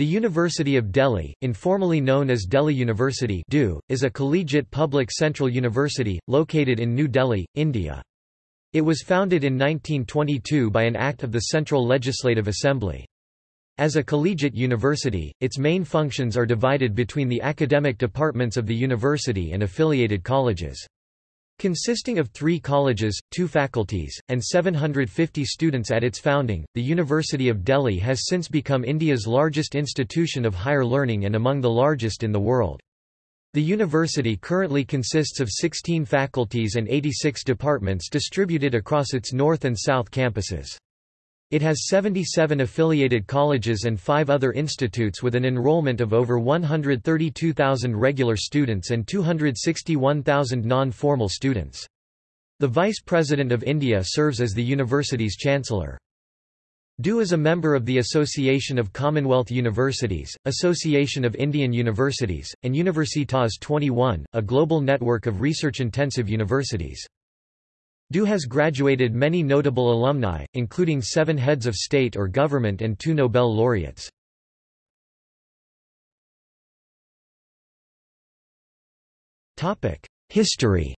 The University of Delhi, informally known as Delhi University is a collegiate public central university, located in New Delhi, India. It was founded in 1922 by an act of the Central Legislative Assembly. As a collegiate university, its main functions are divided between the academic departments of the university and affiliated colleges. Consisting of three colleges, two faculties, and 750 students at its founding, the University of Delhi has since become India's largest institution of higher learning and among the largest in the world. The university currently consists of 16 faculties and 86 departments distributed across its north and south campuses. It has 77 affiliated colleges and five other institutes with an enrollment of over 132,000 regular students and 261,000 non-formal students. The Vice President of India serves as the university's chancellor. DU is a member of the Association of Commonwealth Universities, Association of Indian Universities, and Universitas 21, a global network of research-intensive universities. DU has graduated many notable alumni, including seven heads of state or government and two Nobel laureates. History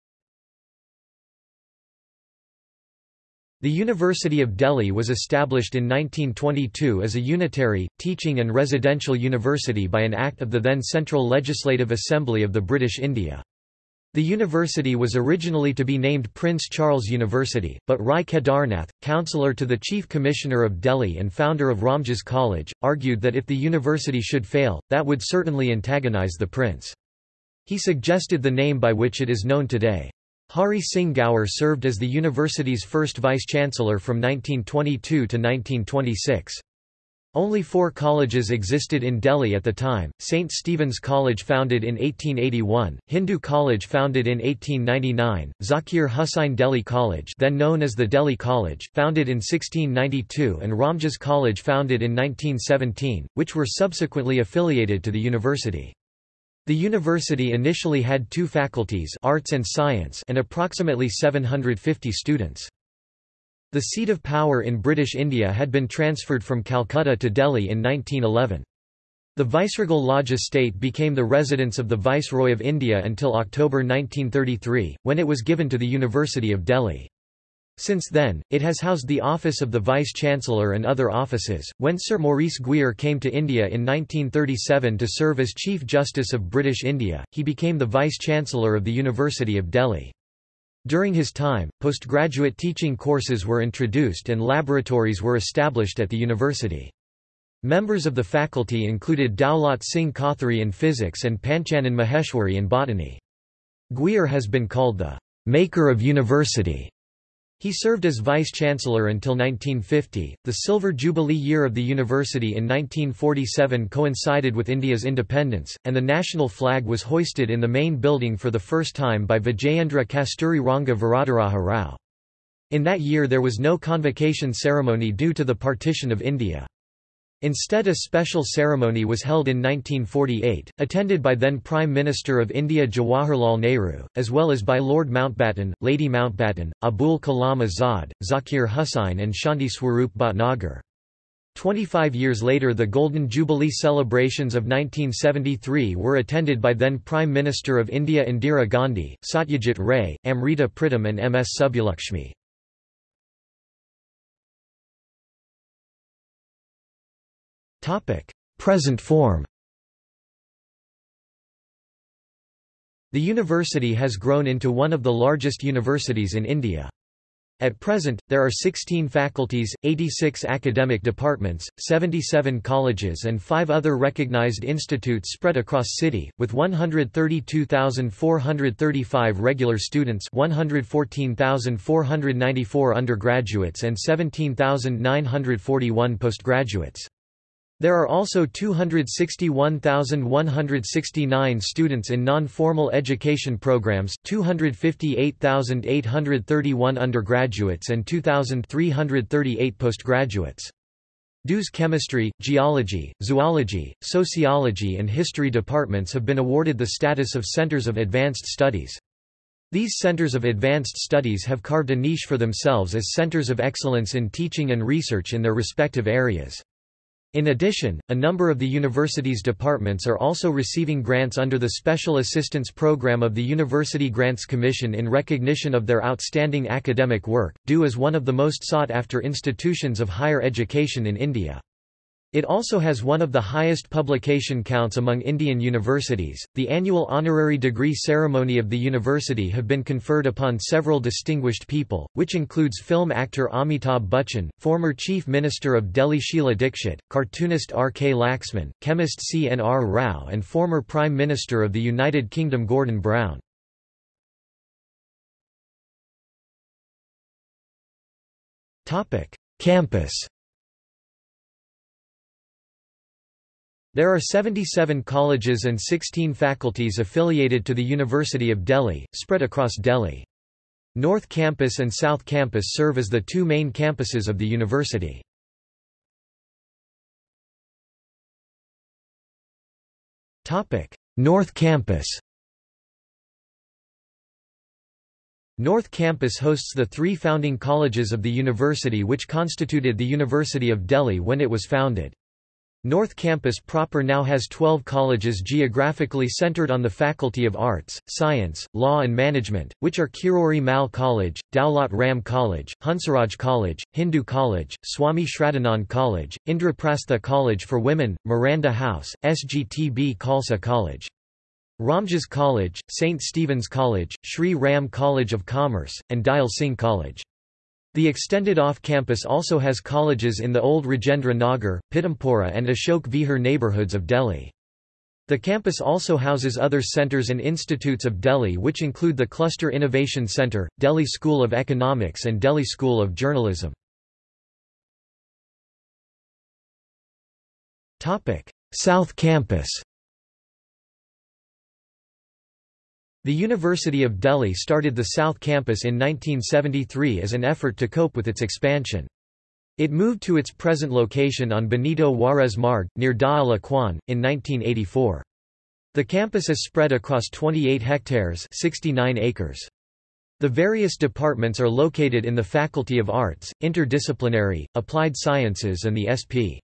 The University of Delhi was established in 1922 as a unitary, teaching and residential university by an act of the then Central Legislative Assembly of the British India. The university was originally to be named Prince Charles University, but Rai Kedarnath, councillor to the Chief Commissioner of Delhi and founder of Ramjas College, argued that if the university should fail, that would certainly antagonize the prince. He suggested the name by which it is known today. Hari Singh Gaur served as the university's first vice-chancellor from 1922 to 1926. Only four colleges existed in Delhi at the time, St. Stephen's College founded in 1881, Hindu College founded in 1899, Zakir Hussain Delhi College then known as the Delhi College, founded in 1692 and Ramjas College founded in 1917, which were subsequently affiliated to the university. The university initially had two faculties arts and, science and approximately 750 students. The seat of power in British India had been transferred from Calcutta to Delhi in 1911. The Viceregal Lodge estate became the residence of the Viceroy of India until October 1933, when it was given to the University of Delhi. Since then, it has housed the office of the Vice-Chancellor and other offices. When Sir Maurice Gwyer came to India in 1937 to serve as Chief Justice of British India, he became the Vice-Chancellor of the University of Delhi. During his time, postgraduate teaching courses were introduced and laboratories were established at the university. Members of the faculty included Daulat Singh Kothari in physics and Panchanan Maheshwari in botany. Gwyer has been called the maker of university he served as vice-chancellor until 1950. The Silver Jubilee year of the university in 1947 coincided with India's independence, and the national flag was hoisted in the main building for the first time by Vijayendra Kasturi Ranga Varadaraja Rao. In that year there was no convocation ceremony due to the partition of India. Instead a special ceremony was held in 1948, attended by then Prime Minister of India Jawaharlal Nehru, as well as by Lord Mountbatten, Lady Mountbatten, Abul Kalam Azad, Zakir Hussain and Shanti Swarup Bhatnagar. Twenty-five years later the Golden Jubilee celebrations of 1973 were attended by then Prime Minister of India Indira Gandhi, Satyajit Ray, Amrita Pritam and M. S. Subbulakshmi. Present form The university has grown into one of the largest universities in India. At present, there are 16 faculties, 86 academic departments, 77 colleges and 5 other recognized institutes spread across city, with 132,435 regular students 114,494 undergraduates and 17,941 postgraduates. There are also 261,169 students in non-formal education programs, 258,831 undergraduates and 2,338 postgraduates. DU's chemistry, geology, zoology, sociology and history departments have been awarded the status of centers of advanced studies. These centers of advanced studies have carved a niche for themselves as centers of excellence in teaching and research in their respective areas. In addition, a number of the university's departments are also receiving grants under the Special Assistance Program of the University Grants Commission in recognition of their outstanding academic work, due as one of the most sought-after institutions of higher education in India. It also has one of the highest publication counts among Indian universities. The annual honorary degree ceremony of the university have been conferred upon several distinguished people, which includes film actor Amitabh Bachchan, former Chief Minister of Delhi Sheila Dikshit, cartoonist R. K. Laxman, chemist C. N. R. Rao, and former Prime Minister of the United Kingdom Gordon Brown. Topic: Campus There are 77 colleges and 16 faculties affiliated to the University of Delhi, spread across Delhi. North Campus and South Campus serve as the two main campuses of the university. North Campus North Campus hosts the three founding colleges of the university which constituted the University of Delhi when it was founded. North Campus proper now has 12 colleges geographically centered on the Faculty of Arts, Science, Law and Management, which are Kirori Mal College, Daulat Ram College, Hansraj College, Hindu College, Swami Shraddhanand College, Indraprastha College for Women, Miranda House, SGTB Khalsa College. Ramjas College, St. Stephen's College, Sri Ram College of Commerce, and Dyal Singh College. The extended off-campus also has colleges in the old Rajendra Nagar, Pitampura and Ashok Vihar neighbourhoods of Delhi. The campus also houses other centres and institutes of Delhi which include the Cluster Innovation Centre, Delhi School of Economics and Delhi School of Journalism. South Campus The University of Delhi started the South Campus in 1973 as an effort to cope with its expansion. It moved to its present location on Benito Juarez Marg, near Dhaula Kuan, in 1984. The campus is spread across 28 hectares 69 acres. The various departments are located in the Faculty of Arts, Interdisciplinary, Applied Sciences and the S.P.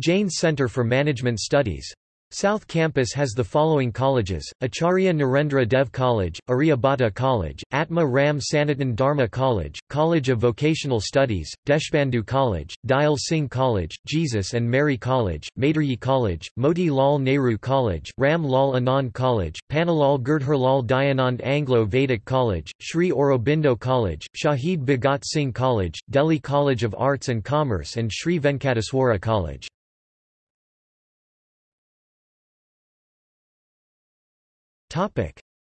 Jain Center for Management Studies. South Campus has the following colleges, Acharya Narendra Dev College, Aryabhata College, Atma Ram Sanatan Dharma College, College of Vocational Studies, Deshbandhu College, Dyal Singh College, Jesus and Mary College, Maitreyi College, Moti Lal Nehru College, Ram Lal Anand College, Pannalal Girdharlal Dayanand Anglo-Vedic College, Sri Aurobindo College, Shahid Bhagat Singh College, Delhi College of Arts and Commerce and Sri Venkateswara College.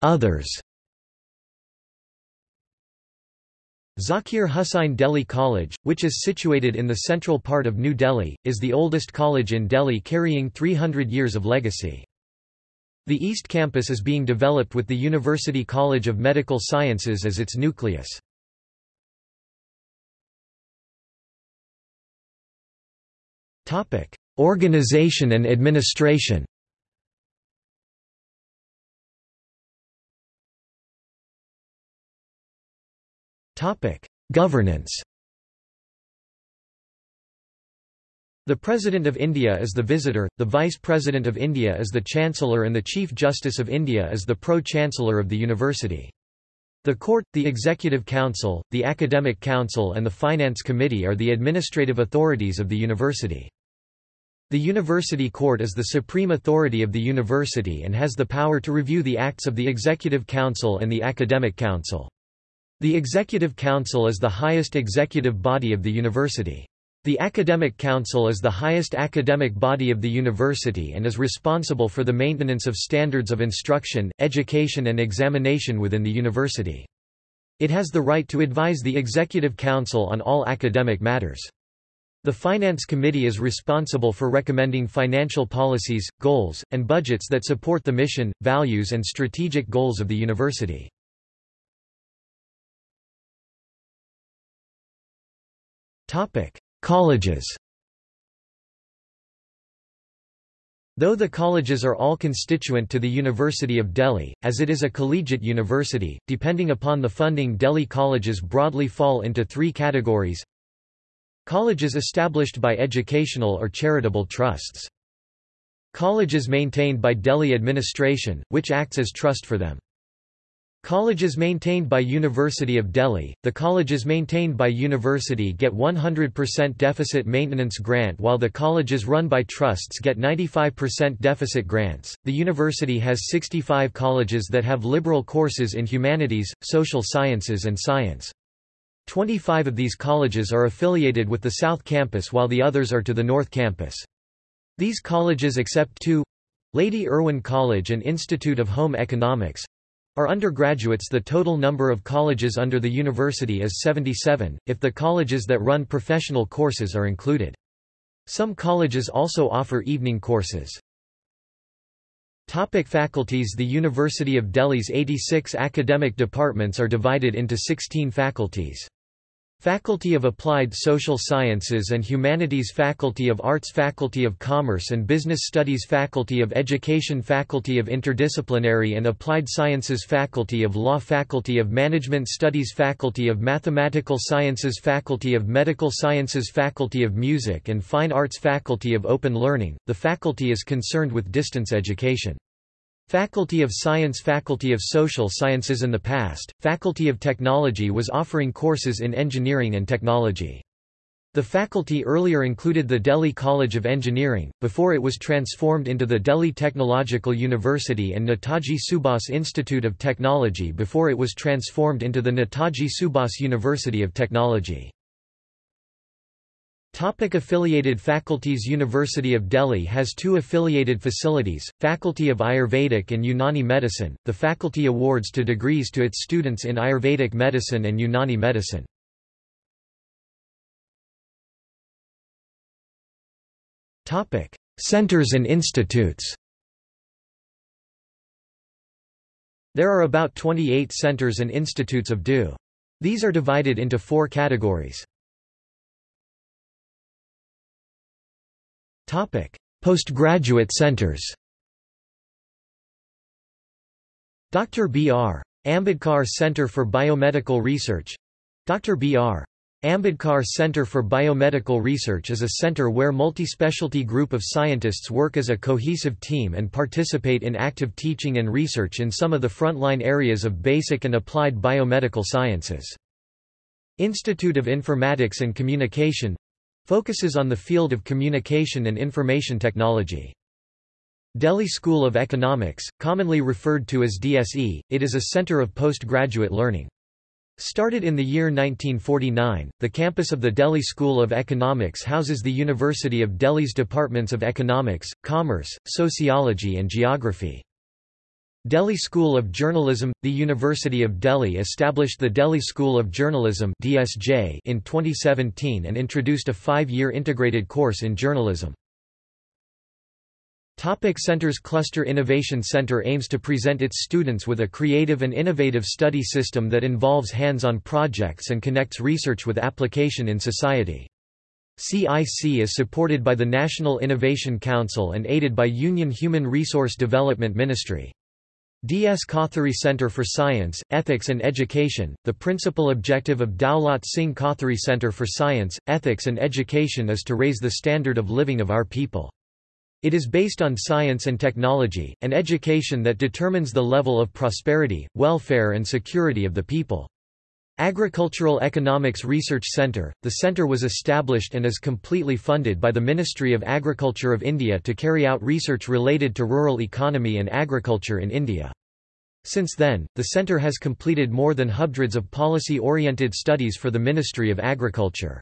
Others Zakir Hussain Delhi College, which is situated in the central part of New Delhi, is the oldest college in Delhi carrying 300 years of legacy. The East Campus is being developed with the University College of Medical Sciences as its nucleus. Organization and administration Governance. The President of India is the Visitor, the Vice President of India is the Chancellor and the Chief Justice of India is the Pro-Chancellor of the University. The Court, the Executive Council, the Academic Council and the Finance Committee are the administrative authorities of the university. The University Court is the supreme authority of the university and has the power to review the acts of the Executive Council and the Academic Council. The Executive Council is the highest executive body of the university. The Academic Council is the highest academic body of the university and is responsible for the maintenance of standards of instruction, education and examination within the university. It has the right to advise the Executive Council on all academic matters. The Finance Committee is responsible for recommending financial policies, goals, and budgets that support the mission, values and strategic goals of the university. Colleges. Though the colleges are all constituent to the University of Delhi, as it is a collegiate university, depending upon the funding Delhi colleges broadly fall into three categories Colleges established by educational or charitable trusts. Colleges maintained by Delhi administration, which acts as trust for them. Colleges maintained by University of Delhi – The colleges maintained by university get 100% deficit maintenance grant while the colleges run by trusts get 95% deficit grants. The university has 65 colleges that have liberal courses in humanities, social sciences and science. 25 of these colleges are affiliated with the South Campus while the others are to the North Campus. These colleges except two Lady Irwin College and Institute of Home Economics are undergraduates the total number of colleges under the university is 77, if the colleges that run professional courses are included. Some colleges also offer evening courses. Topic faculties The University of Delhi's 86 academic departments are divided into 16 faculties. Faculty of Applied Social Sciences and Humanities Faculty of Arts Faculty of Commerce and Business Studies Faculty of Education Faculty of Interdisciplinary and Applied Sciences Faculty of Law Faculty of Management Studies Faculty of Mathematical Sciences Faculty of Medical Sciences Faculty of Music and Fine Arts Faculty of Open Learning. The faculty is concerned with distance education. Faculty of Science Faculty of Social Sciences in the past, Faculty of Technology was offering courses in engineering and technology. The faculty earlier included the Delhi College of Engineering, before it was transformed into the Delhi Technological University and Netaji Subhas Institute of Technology before it was transformed into the Netaji Subhas University of Technology. Topic affiliated faculties University of Delhi has two affiliated facilities, Faculty of Ayurvedic and Unani Medicine. The faculty awards to degrees to its students in Ayurvedic medicine and Unani medicine. Topic: Centers and institutes. There are about 28 centers and institutes of DU. These are divided into four categories. Topic: Postgraduate centers. Dr. B.R. Ambedkar Center for Biomedical Research Dr. B.R. Ambedkar Center for Biomedical Research is a center where multi-specialty group of scientists work as a cohesive team and participate in active teaching and research in some of the frontline areas of basic and applied biomedical sciences. Institute of Informatics and Communication Focuses on the field of communication and information technology. Delhi School of Economics, commonly referred to as DSE, it is a center of postgraduate learning. Started in the year 1949, the campus of the Delhi School of Economics houses the University of Delhi's departments of economics, commerce, sociology and geography. Delhi School of Journalism – The University of Delhi established the Delhi School of Journalism in 2017 and introduced a five-year integrated course in journalism. Topic Centers Cluster Innovation Center aims to present its students with a creative and innovative study system that involves hands-on projects and connects research with application in society. CIC is supported by the National Innovation Council and aided by Union Human Resource Development Ministry. D.S. Kothari Center for Science, Ethics and Education, the principal objective of Daulat Singh Kothari Center for Science, Ethics and Education is to raise the standard of living of our people. It is based on science and technology, and education that determines the level of prosperity, welfare and security of the people. Agricultural Economics Research Centre, the centre was established and is completely funded by the Ministry of Agriculture of India to carry out research related to rural economy and agriculture in India. Since then, the centre has completed more than hundreds of policy-oriented studies for the Ministry of Agriculture.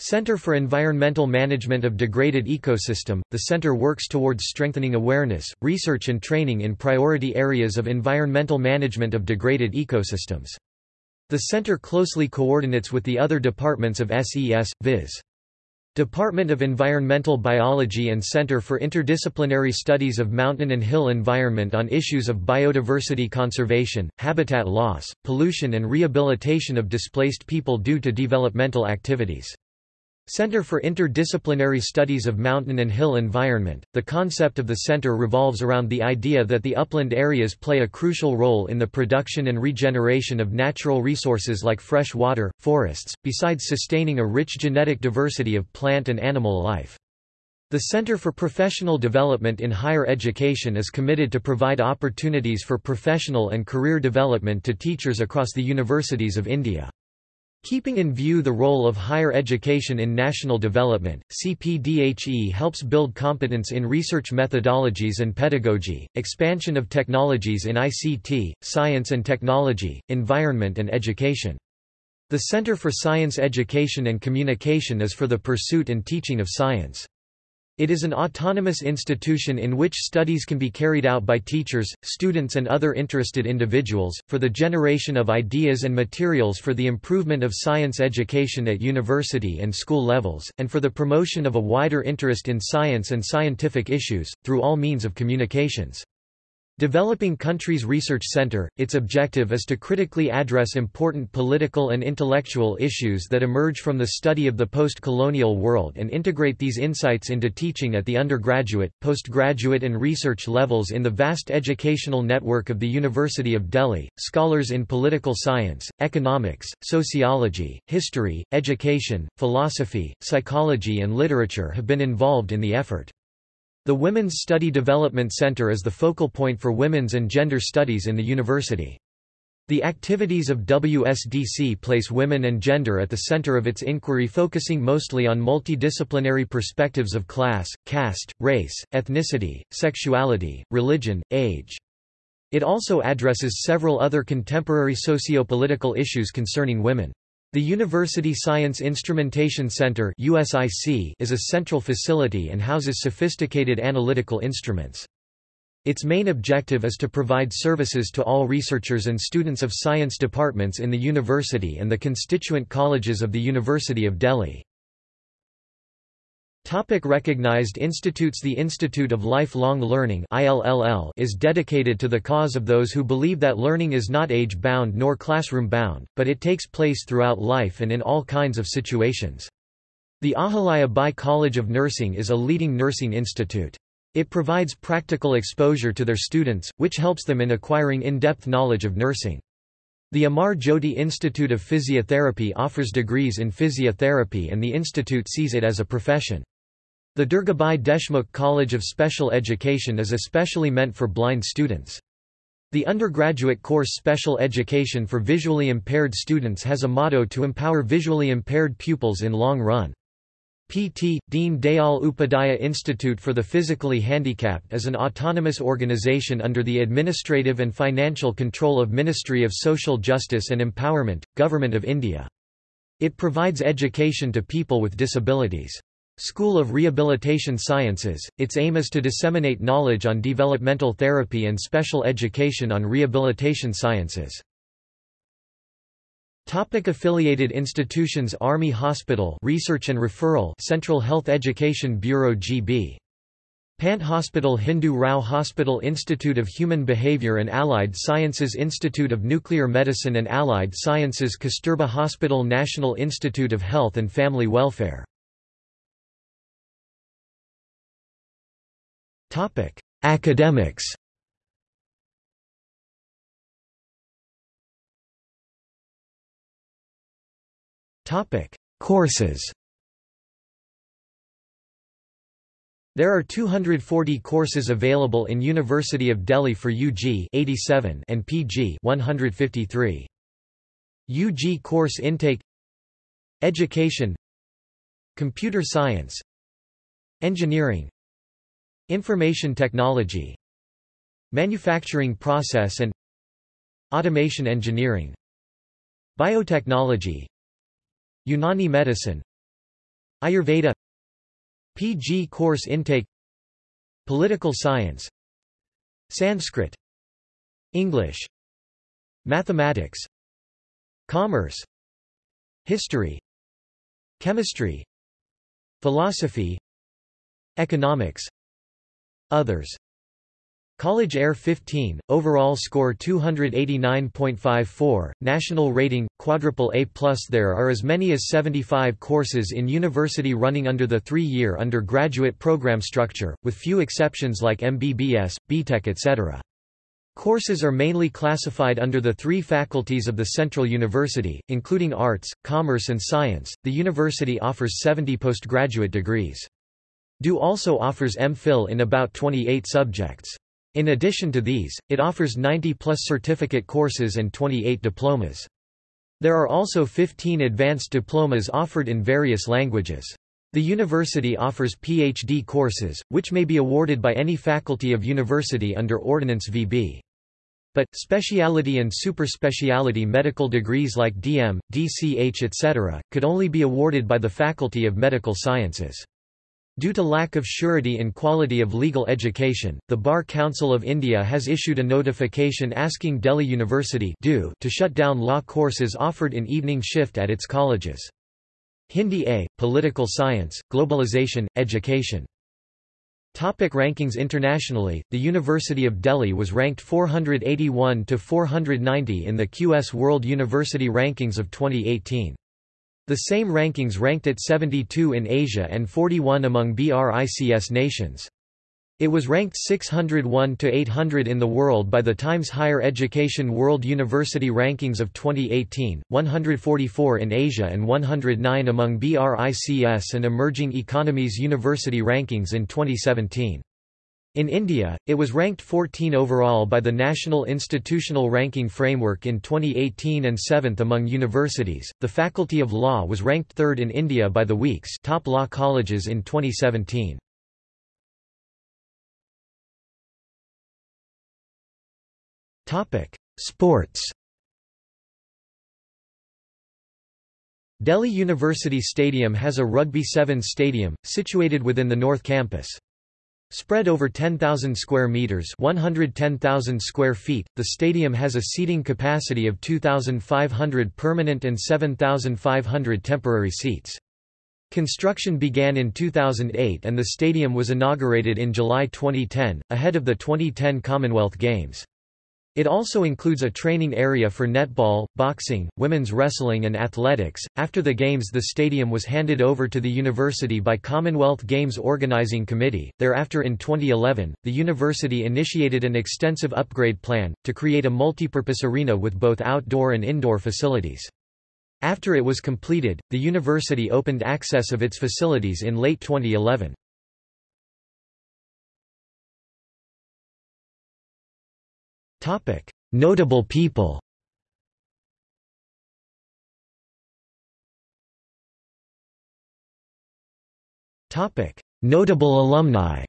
Center for Environmental Management of Degraded Ecosystem, the center works towards strengthening awareness, research and training in priority areas of environmental management of degraded ecosystems. The center closely coordinates with the other departments of SES, viz. Department of Environmental Biology and Center for Interdisciplinary Studies of Mountain and Hill Environment on issues of biodiversity conservation, habitat loss, pollution and rehabilitation of displaced people due to developmental activities. Center for Interdisciplinary Studies of Mountain and Hill Environment. The concept of the center revolves around the idea that the upland areas play a crucial role in the production and regeneration of natural resources like fresh water, forests, besides sustaining a rich genetic diversity of plant and animal life. The Center for Professional Development in Higher Education is committed to provide opportunities for professional and career development to teachers across the universities of India. Keeping in view the role of higher education in national development, CPDHE helps build competence in research methodologies and pedagogy, expansion of technologies in ICT, science and technology, environment and education. The Center for Science Education and Communication is for the pursuit and teaching of science. It is an autonomous institution in which studies can be carried out by teachers, students and other interested individuals, for the generation of ideas and materials for the improvement of science education at university and school levels, and for the promotion of a wider interest in science and scientific issues, through all means of communications. Developing Countries Research Center, its objective is to critically address important political and intellectual issues that emerge from the study of the post-colonial world and integrate these insights into teaching at the undergraduate, postgraduate and research levels in the vast educational network of the University of Delhi. Scholars in political science, economics, sociology, history, education, philosophy, psychology and literature have been involved in the effort. The Women's Study Development Center is the focal point for women's and gender studies in the university. The activities of WSDC place women and gender at the center of its inquiry focusing mostly on multidisciplinary perspectives of class, caste, race, ethnicity, sexuality, religion, age. It also addresses several other contemporary sociopolitical issues concerning women. The University Science Instrumentation Center is a central facility and houses sophisticated analytical instruments. Its main objective is to provide services to all researchers and students of science departments in the university and the constituent colleges of the University of Delhi. Topic recognized institutes The Institute of Lifelong Learning is dedicated to the cause of those who believe that learning is not age-bound nor classroom-bound, but it takes place throughout life and in all kinds of situations. The Ahilya Bai College of Nursing is a leading nursing institute. It provides practical exposure to their students, which helps them in acquiring in-depth knowledge of nursing. The Amar Jyoti Institute of Physiotherapy offers degrees in physiotherapy and the institute sees it as a profession. The Durgabai Deshmukh College of Special Education is especially meant for blind students. The undergraduate course Special Education for Visually Impaired Students has a motto to empower visually impaired pupils in long run. PT, Deen Dayal Upadhyaya Institute for the Physically Handicapped is an autonomous organization under the administrative and financial control of Ministry of Social Justice and Empowerment, Government of India. It provides education to people with disabilities. School of Rehabilitation Sciences, its aim is to disseminate knowledge on developmental therapy and special education on rehabilitation sciences. Topic affiliated institutions Army Hospital Research and Referral Central Health Education Bureau GB Pant Hospital Hindu Rao Hospital Institute of Human Behavior and Allied Sciences Institute of Nuclear Medicine and Allied Sciences Kasturba Hospital National Institute of Health and Family Welfare Topic: Academics. Topic: Courses. There are 240 courses available in University of Delhi for UG 87 and PG 153. UG course intake Education Computer Science Engineering Information technology Manufacturing process and Automation engineering Biotechnology Unani medicine Ayurveda PG course intake Political science Sanskrit English Mathematics Commerce History Chemistry Philosophy Economics Others College Air 15, overall score 289.54, national rating, quadruple A+. There are as many as 75 courses in university running under the three-year undergraduate program structure, with few exceptions like MBBS, BTech etc. Courses are mainly classified under the three faculties of the Central University, including Arts, Commerce and Science. The university offers 70 postgraduate degrees. DU also offers MPhil in about 28 subjects. In addition to these, it offers 90-plus certificate courses and 28 diplomas. There are also 15 advanced diplomas offered in various languages. The university offers PhD courses, which may be awarded by any faculty of university under Ordinance VB. But, specialty and superspecialty medical degrees like DM, DCH etc., could only be awarded by the Faculty of Medical Sciences. Due to lack of surety in quality of legal education, the Bar Council of India has issued a notification asking Delhi University to shut down law courses offered in evening shift at its colleges. Hindi A, Political Science, Globalization, Education Topic rankings Internationally, the University of Delhi was ranked 481 to 490 in the QS World University Rankings of 2018. The same rankings ranked it 72 in Asia and 41 among BRICS nations. It was ranked 601 to 800 in the world by the Times Higher Education World University Rankings of 2018, 144 in Asia and 109 among BRICS and Emerging Economies University Rankings in 2017. In India, it was ranked 14 overall by the National Institutional Ranking Framework in 2018 and 7th among universities. The Faculty of Law was ranked 3rd in India by the Week's Top Law Colleges in 2017. Topic: Sports. Delhi University Stadium has a Rugby Sevens stadium, situated within the North Campus. Spread over 10,000 square meters, 110,000 square feet, the stadium has a seating capacity of 2,500 permanent and 7,500 temporary seats. Construction began in 2008 and the stadium was inaugurated in July 2010, ahead of the 2010 Commonwealth Games. It also includes a training area for netball, boxing, women's wrestling and athletics. After the games the stadium was handed over to the university by Commonwealth Games Organizing Committee. Thereafter in 2011, the university initiated an extensive upgrade plan to create a multipurpose arena with both outdoor and indoor facilities. After it was completed, the university opened access of its facilities in late 2011. Topic: Notable people. Topic: Notable alumni.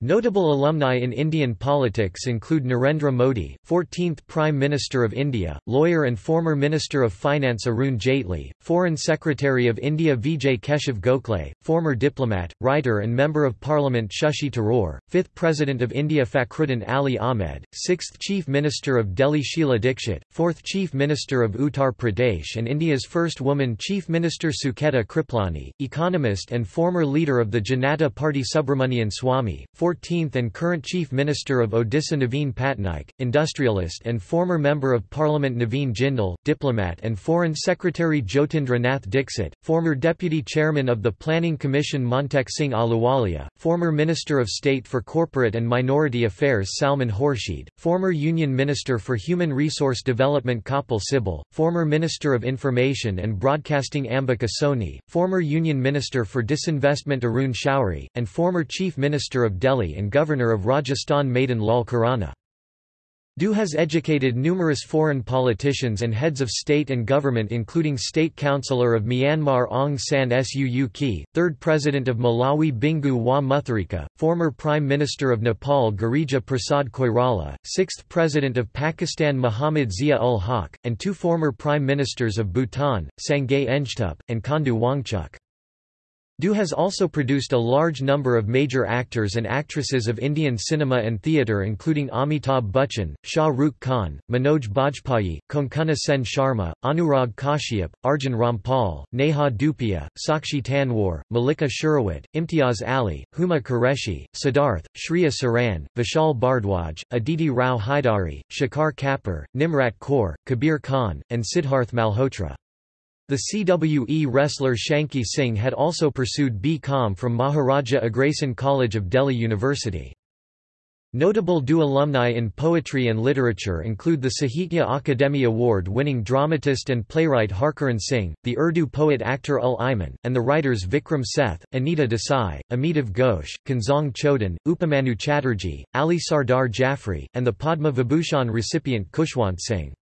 Notable alumni in Indian politics include Narendra Modi, 14th Prime Minister of India, lawyer and former Minister of Finance Arun Jaitley, Foreign Secretary of India Vijay Keshav Gokhale, former diplomat, writer and Member of Parliament Shashi Tharoor, 5th President of India Fakhruddin Ali Ahmed, 6th Chief Minister of Delhi Sheila Dikshit, 4th Chief Minister of Uttar Pradesh and India's first woman Chief Minister Sucheta Kriplani, economist and former leader of the Janata Party Subramanian Swamy, 14th and current Chief Minister of Odisha Naveen Patnaik, industrialist and former Member of Parliament Naveen Jindal, diplomat and Foreign Secretary Jyotindra Nath Dixit, former Deputy Chairman of the Planning Commission Montek Singh Ahluwalia, former Minister of State for Corporate and Minority Affairs Salman Khurshid, former Union Minister for Human Resource Development Kapil Sibal, former Minister of Information and Broadcasting Ambika Soni, former Union Minister for Disinvestment Arun Shourie, and former Chief Minister of Delhi Delhi and Governor of Rajasthan Madan Lal Khurana. DU has educated numerous foreign politicians and heads of state and government including State Councillor of Myanmar Aung San Suu Kyi, 3rd President of Malawi Bingu wa Mutharika, former Prime Minister of Nepal Girija Prasad Koirala, 6th President of Pakistan Muhammad Zia-ul Haq, and two former Prime Ministers of Bhutan, Sangay Ngedup, and Khandu Wangchuk. DU has also produced a large number of major actors and actresses of Indian cinema and theatre including Amitabh Bachchan, Shah Rukh Khan, Manoj Bajpayee, Konkona Sen Sharma, Anurag Kashyap, Arjun Rampal, Neha Dhupia, Sakshi Tanwar, Mallika Sherawat, Imtiaz Ali, Huma Qureshi, Siddharth, Shriya Saran, Vishal Bhardwaj, Aditi Rao Hydari, Shekhar Kapur, Nimrat Kaur, Kabir Khan, and Sidharth Malhotra. The CWE wrestler Shanky Singh had also pursued B.Com from Maharaja Agrasen College of Delhi University. Notable DU alumni in poetry and literature include the Sahitya Akademi Award-winning dramatist and playwright Harcharan Singh, the Urdu poet-actor Ul Iman, and the writers Vikram Seth, Anita Desai, Amitav Ghosh, Kenzong Chodhan, Upamanyu Chatterjee, Ali Sardar Jaffrey, and the Padma Vibhushan recipient Khushwant Singh.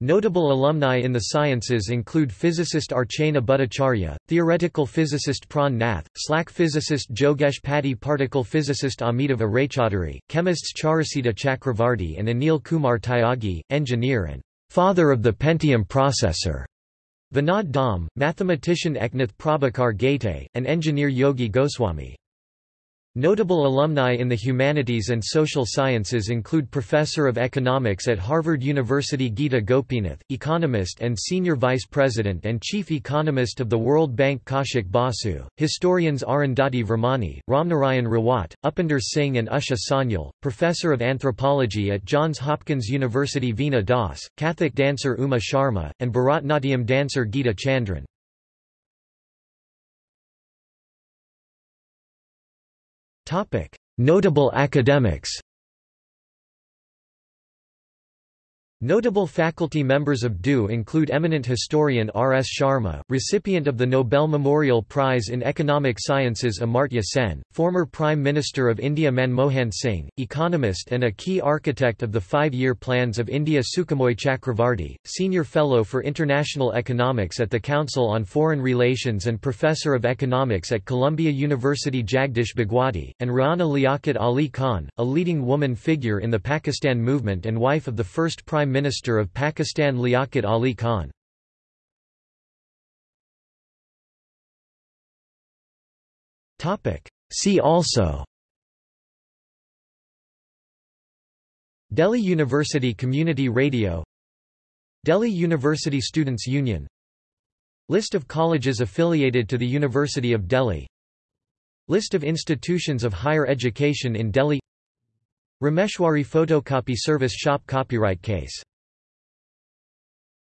Notable alumni in the sciences include physicist Archana Bhattacharya, theoretical physicist Pran Nath, SLAC physicist Jogesh Pati particle physicist Amitav Raychaudhuri, chemists Charusita Chakravarti and Anil Kumar Tyagi, engineer and father of the Pentium processor, Vinod Dham, mathematician Eknath Prabhakar Ghate, and engineer Yogi Goswami. Notable alumni in the humanities and social sciences include Professor of Economics at Harvard University Gita Gopinath, economist and Senior Vice President and Chief Economist of the World Bank Kaushik Basu, historians Arundhati Virmani, Ramnarayan Rawat, Upinder Singh and Usha Sanyal, Professor of Anthropology at Johns Hopkins University Veena Das, Kathak dancer Uma Sharma, and Bharatnatyam dancer Gita Chandran. Notable academics Notable faculty members of DU include eminent historian R. S. Sharma, recipient of the Nobel Memorial Prize in Economic Sciences Amartya Sen, former Prime Minister of India Manmohan Singh, economist and a key architect of the five-year plans of India Sukhamoy Chakravarti, Senior Fellow for International Economics at the Council on Foreign Relations and Professor of Economics at Columbia University Jagdish Bhagwati, and Rana Liaquat Ali Khan, a leading woman figure in the Pakistan movement and wife of the first Prime Minister of Pakistan Liaquat Ali Khan. See also Delhi University Community Radio Delhi University Students' Union List of colleges affiliated to the University of Delhi List of institutions of higher education in Delhi Rameshwari Photocopy Service Shop Copyright Case